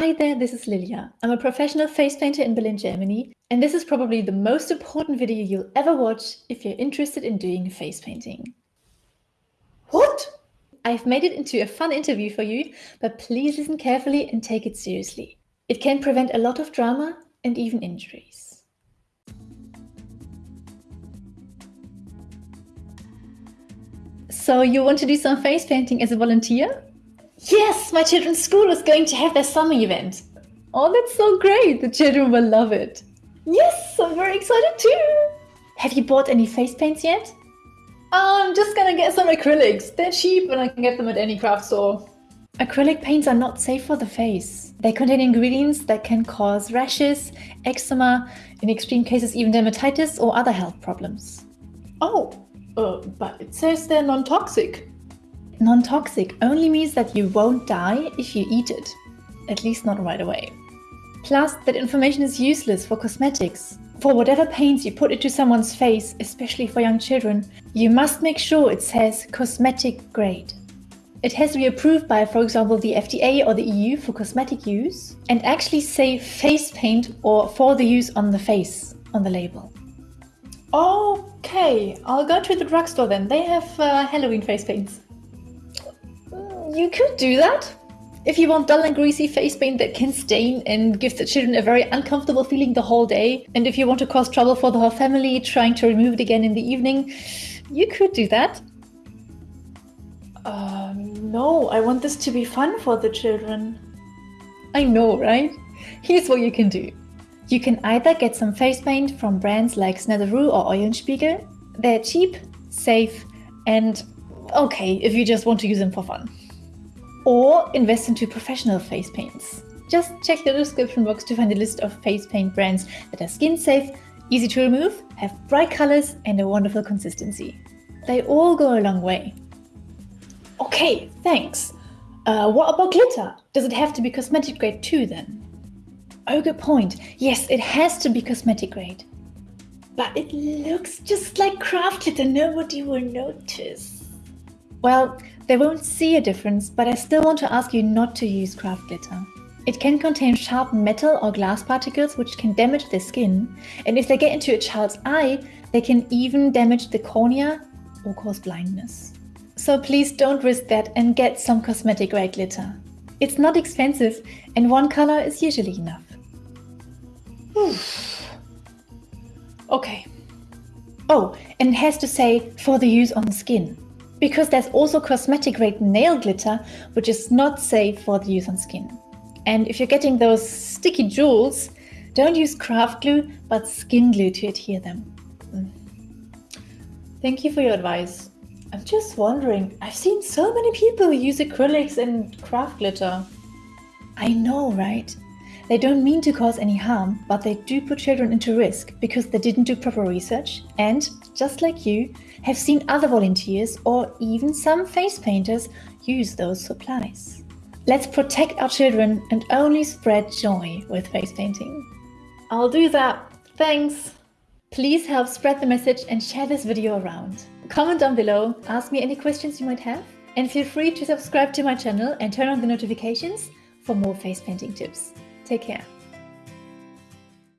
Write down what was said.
Hi there, this is Lilia. I'm a professional face painter in Berlin, Germany, and this is probably the most important video you'll ever watch if you're interested in doing face painting. What? I've made it into a fun interview for you, but please listen carefully and take it seriously. It can prevent a lot of drama and even injuries. So you want to do some face painting as a volunteer? Yes, my children's school is going to have their summer event. Oh, that's so great. The children will love it. Yes, I'm very excited too. Have you bought any face paints yet? I'm just gonna get some acrylics. They're cheap and I can get them at any craft store. Acrylic paints are not safe for the face. They contain ingredients that can cause rashes, eczema, in extreme cases even dermatitis or other health problems. Oh, uh, but it says they're non-toxic. Non-toxic only means that you won't die if you eat it. At least not right away. Plus, that information is useless for cosmetics. For whatever paints you put into someone's face, especially for young children, you must make sure it says cosmetic grade. It has to be approved by, for example, the FDA or the EU for cosmetic use and actually say face paint or for the use on the face on the label. Okay, I'll go to the drugstore then. They have uh, Halloween face paints. You could do that. If you want dull and greasy face paint that can stain and give the children a very uncomfortable feeling the whole day, and if you want to cause trouble for the whole family trying to remove it again in the evening, you could do that. Uh, no, I want this to be fun for the children. I know, right? Here's what you can do. You can either get some face paint from brands like Snazaroo or Eulenspiegel. They're cheap, safe, and okay if you just want to use them for fun or invest into professional face paints. Just check the description box to find a list of face paint brands that are skin safe, easy to remove, have bright colors and a wonderful consistency. They all go a long way. Okay, thanks. Uh, what about glitter? Does it have to be cosmetic grade too then? Oh, good point. Yes, it has to be cosmetic grade. But it looks just like craft glitter, nobody will notice. Well, they won't see a difference, but I still want to ask you not to use craft glitter. It can contain sharp metal or glass particles which can damage the skin, and if they get into a child's eye, they can even damage the cornea or cause blindness. So please don't risk that and get some cosmetic grade glitter. It's not expensive and one color is usually enough. okay. Oh, and it has to say for the use on the skin because there's also cosmetic grade nail glitter, which is not safe for the use on skin. And if you're getting those sticky jewels, don't use craft glue, but skin glue to adhere them. Mm. Thank you for your advice. I'm just wondering, I've seen so many people use acrylics and craft glitter. I know, right? They don't mean to cause any harm, but they do put children into risk because they didn't do proper research and, just like you, have seen other volunteers or even some face painters use those supplies. Let's protect our children and only spread joy with face painting. I'll do that. Thanks. Please help spread the message and share this video around. Comment down below, ask me any questions you might have, and feel free to subscribe to my channel and turn on the notifications for more face painting tips. Take care.